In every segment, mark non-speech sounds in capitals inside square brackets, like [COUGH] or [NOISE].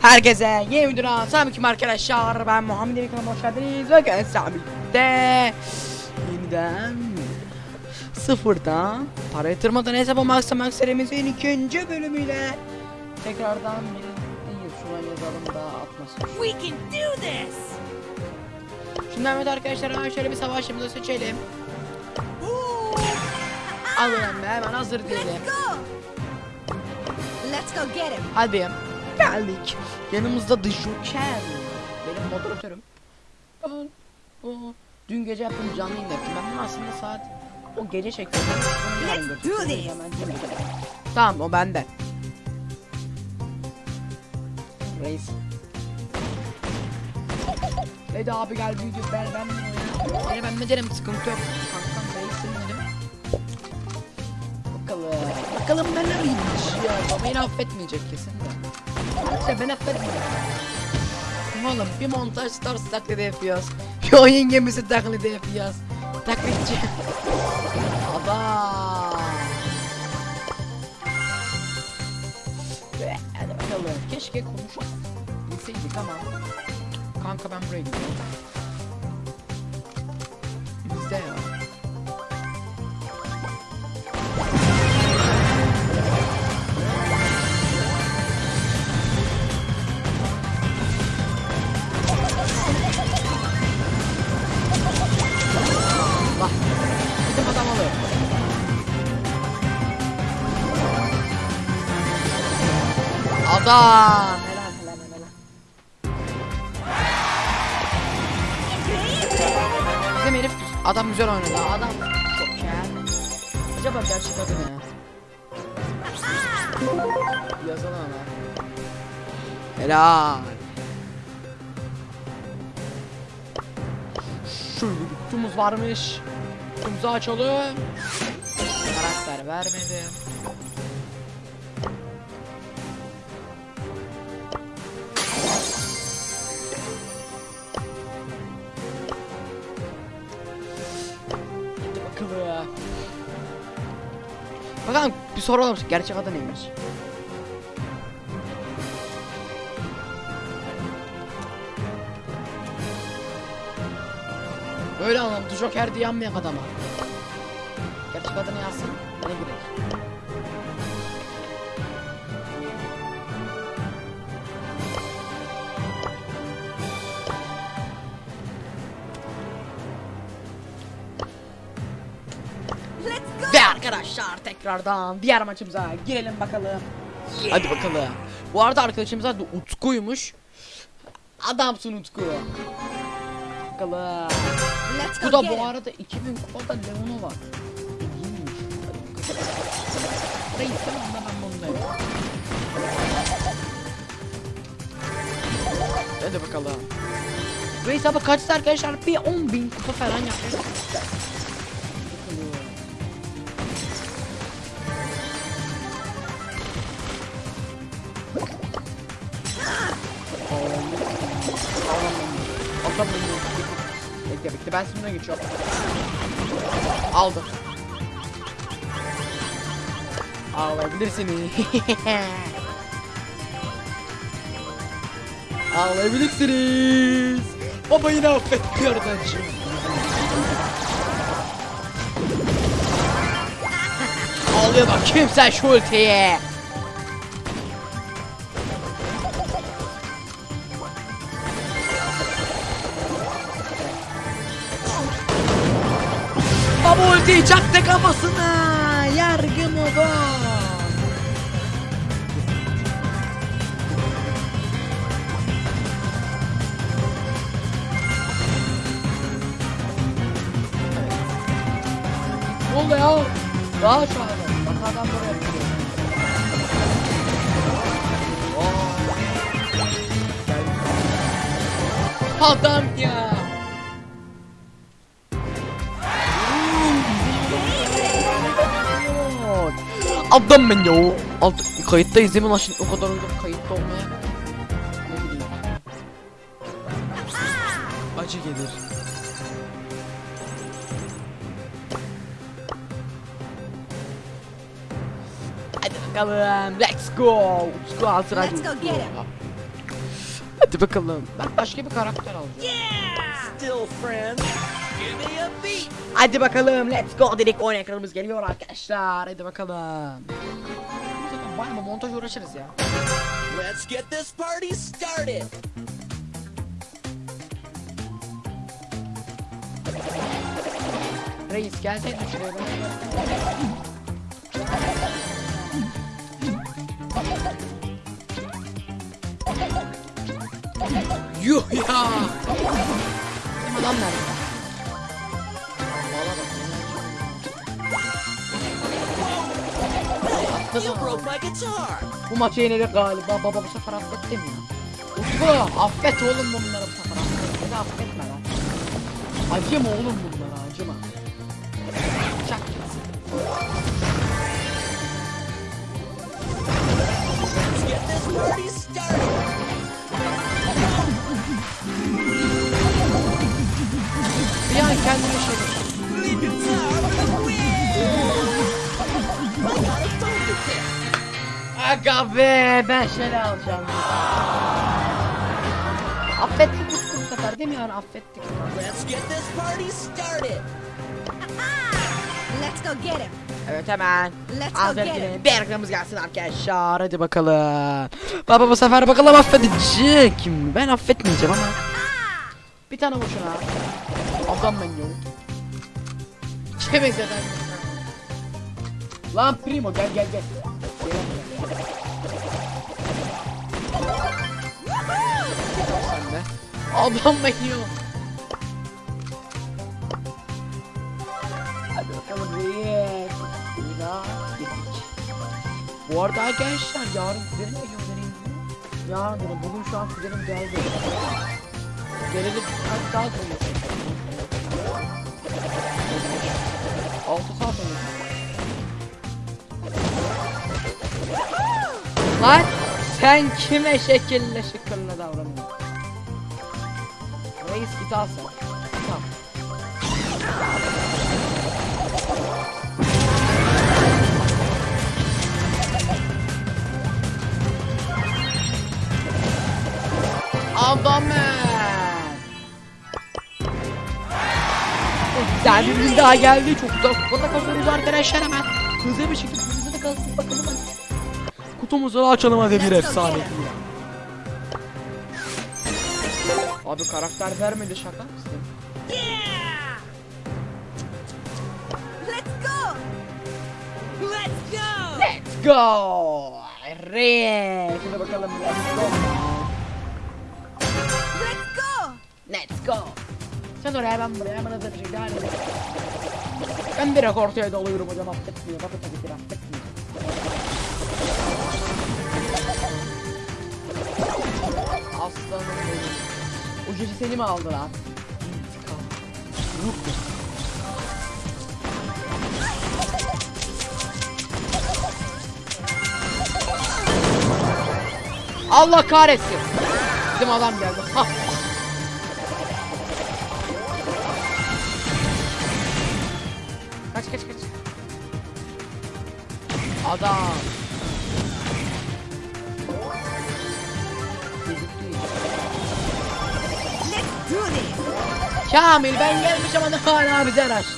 Herkese yeni videodan selamünaleyküm arkadaşlar. Ben Muhammed Emin kanalıma hoş geldiniz. Ve Samit'te yeniden sıfırdan para yatırmadan hesaba Max serimizin ikinci bölümüyle tekrardan birlikteyiz. Şuna yazalım da atmasın. We can do this! Şimdi evet arkadaşlar hemen şöyle bir savaşımızı seçelim. Be hemen hazır diyelim. Let's go get him. Hadi geldik. Yanımızda The Joker. Benim moderatörüm. Ben dün gece yaptığım canlı yayın yaptım. Ben aslında saat o gece çektim. Let's do this. Tamam o bende. Reis. Hadi abi gel video ben ben. Yine ben ne derim sıkıntı yok. Kankam reisim dedim. Bakalım. Bakalım ben neymiş ya. Baba beni affetmeyecek kesin de. İşte ben affetmeyeceğim. Oğlum bir montaj stars taklidi yapıyoruz. [LAUGHS] Bir oyun gemisi taklidi yapıyoruz. Taklitçi. Adam. Ve hadi bakalım. Keşke konuşup bilseydik ama. Kanka ben buraya gidiyorum. Bizde ya. Adam. Helal helal helal. Bizim herif adam güzel oynadı. Adam çok kel. Acaba gerçek adı ne? Yazalım ama. Helal. Şöyle bir kutumuz varmış. Kutumuzu açalım. Karakter vermedi. Bakalım bir soralım gerçek adı neymiş? Böyle anlattı Joker diye yanmayak adama. Gerçek adını yazsın. Arkadaşlar tekrardan diğer maçımıza girelim bakalım. Hadi bakalım. Bu arada arkadaşımız adı Utku'ymuş. Adamsın Utku. Bakalım. Bu da bu arada 2000 kupada Leon'u var. İyiymiş. Tamam da ben bundayım. Hadi bakalım. Reis abi kaçtı arkadaşlar? Bir 10 bin kupa falan yapıyor. Bakalım. Atam Bekle bekle ben şimdi geçiyorum. Aldım. Ağlayabilirsiniz. [LAUGHS] Ağlayabilirsiniz. Baba yine affetmiyor bence. Ağlıyor bak kimse şu ultiye. Baba ultiyi çaktı kafasına. Yargı modu. Ne oldu ya? Daha an. Bak adam buraya yapıyor. Adam ya. Adam ben ya. Alt, kayıttayız değil mi lan şimdi o kadar önce kayıtta olmaya. Ne bileyim. Acı gelir. Hadi bakalım. Let's go. Let's go. Let's hadi. go get him. Hadi bakalım. Ben başka bir karakter alacağım. Still friends. Give me a beat. Hadi bakalım let's go dedik oyun ekranımız geliyor arkadaşlar. Hadi bakalım. Zaten bayağı montaj uğraşırız ya. Let's get this party started. Reis gelseydin şuraya. Yuh ya. Adam nerede? Guitar. Bu maçı yenildik galiba. Baba bu sefer affettim ya. Utku affet oğlum bunları bu sefer affet. De affetme lan. Acıma oğlum bunlara acıma. Çak gitsin. Bir an kendime şey Aga be ben şöyle alacağım. Affettik bu sefer değil mi yani affettik. Let's get this party started. Let's go get him. Evet hemen. Let's go Aferin get yine. him. Bir reklamımız gelsin arkadaşlar. Hadi bakalım. Baba bu sefer bakalım affedecek mi? Ben affetmeyeceğim ama. Bir tane vur şuna. Adam ben yok. Çemez efendim. Lan primo gel. Gel, gel. De. Ben yok. Hadi bakalım reis. Daha girdik. Bu arada arkadaşlar yarın kuzenim geliyor benim. Yarın dedim bugün şu an kuzenim geldi. Geleli kaç saat olmuş? 6 saat olmuş. Lan sen kime şekille şıkkınla davranıyorsun? Reis git al sen. Git al. Adamım. Gün daha geldi. Çok güzel kupada kazanıyoruz arkadaşlar hemen. Hızlı bir şekilde hızlı kalsın bakalım. hadi. Kutumuzu açalım hadi bir efsane. Abi karakter vermedi şaka mısın? Yeah! Let's go! Let's go! Let's go! Reis. Hadi bakalım. Let's go. Let's go! Let's go. Sen oraya ben buraya bana da bir şey daha ne? Ben direkt ortaya dalıyorum hocam affetmiyor. Bakın tabii ki affetmiyor. Aslanım benim. Gece seni mi aldı lan? Allah kahretsin. Bizim adam geldi. Ha. Kaç kaç kaç. Adam. Kamil ben gelmiş ama hala bize araştırıyor.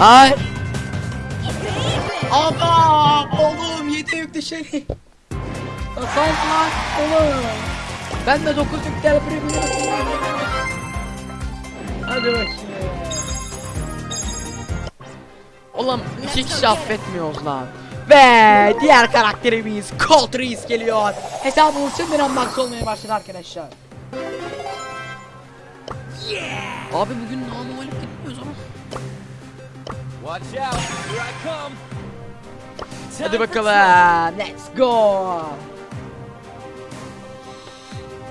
Hayır. Adam oğlum yedi yüklü şeli. Sağ lan oğlum. Ben de dokuz yükler premium. Hadi bakayım. Oğlum iki kişi affetmiyoruz lan. Ve diğer karakterimiz Colt Reis geliyor. Hesabımız şimdiden max olmaya başladı arkadaşlar. Abi bugün namalip gitmiyoruz ama. Hadi bakalım. Let's go.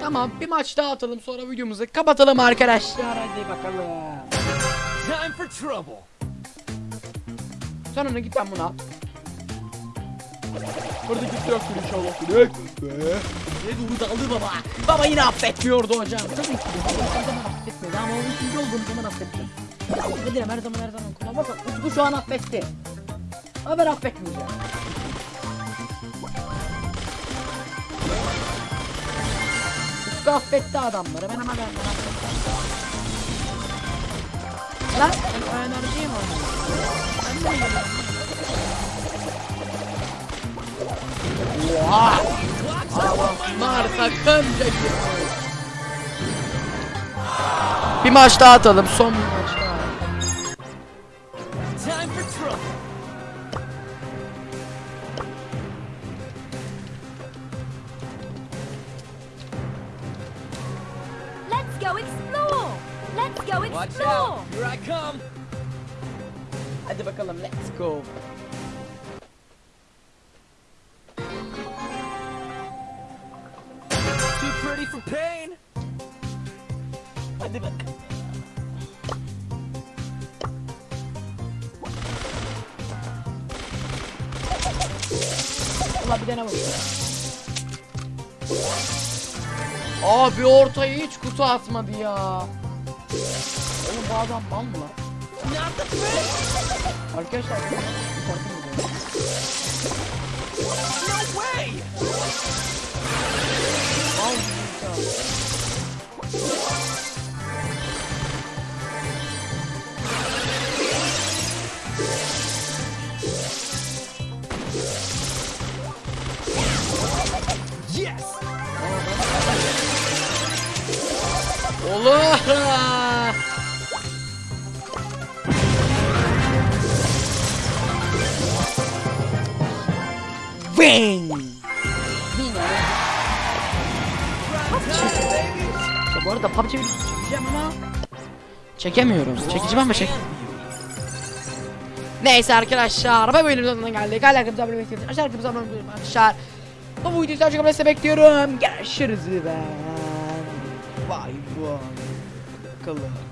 Tamam bir maç daha atalım sonra videomuzu kapatalım arkadaşlar. Hadi bakalım. Time for trouble. Sen ona git ben buna. Burada gitti inşallah. Direkt be. Ne doğru daldı baba. Baba yine affetmiyordu hocam. Tabii ki. zaman affetmedi ama o üçüncü olduğum zaman affetti. Affederim her zaman her zaman kullan. Bak Utku şu an affetti. Ama ben affetmeyeceğim. Utku affetti adamları. Ben ama ben affettim. Lan ben o enerjiyi mi oynuyorum? Oha! Takımca girdi. Bir maç daha atalım. Son go explore. Let's go explore! Watch explore. out. Here I come. Hadi bakalım let's go. Too pretty for pain. Hadi bakalım. Ulan bir tane vur. Abi ortaya hiç kutu atmadı ya. Oğlum bu adam mal mı lan? Not the fish. Arkadaşlar? No way. Mal Bang! Ya bu arada PUBG videosu çekeceğim ama çekemiyorum. Çekeceğim ama çek. Neyse arkadaşlar, bu bölümün sonuna geldik. Hala kanalımıza abone olmayı Aşağı kanalımıza abone olmayı arkadaşlar. Bu videoyu sadece kabul etse bekliyorum. Görüşürüz ben. Vay vay. Bakalım.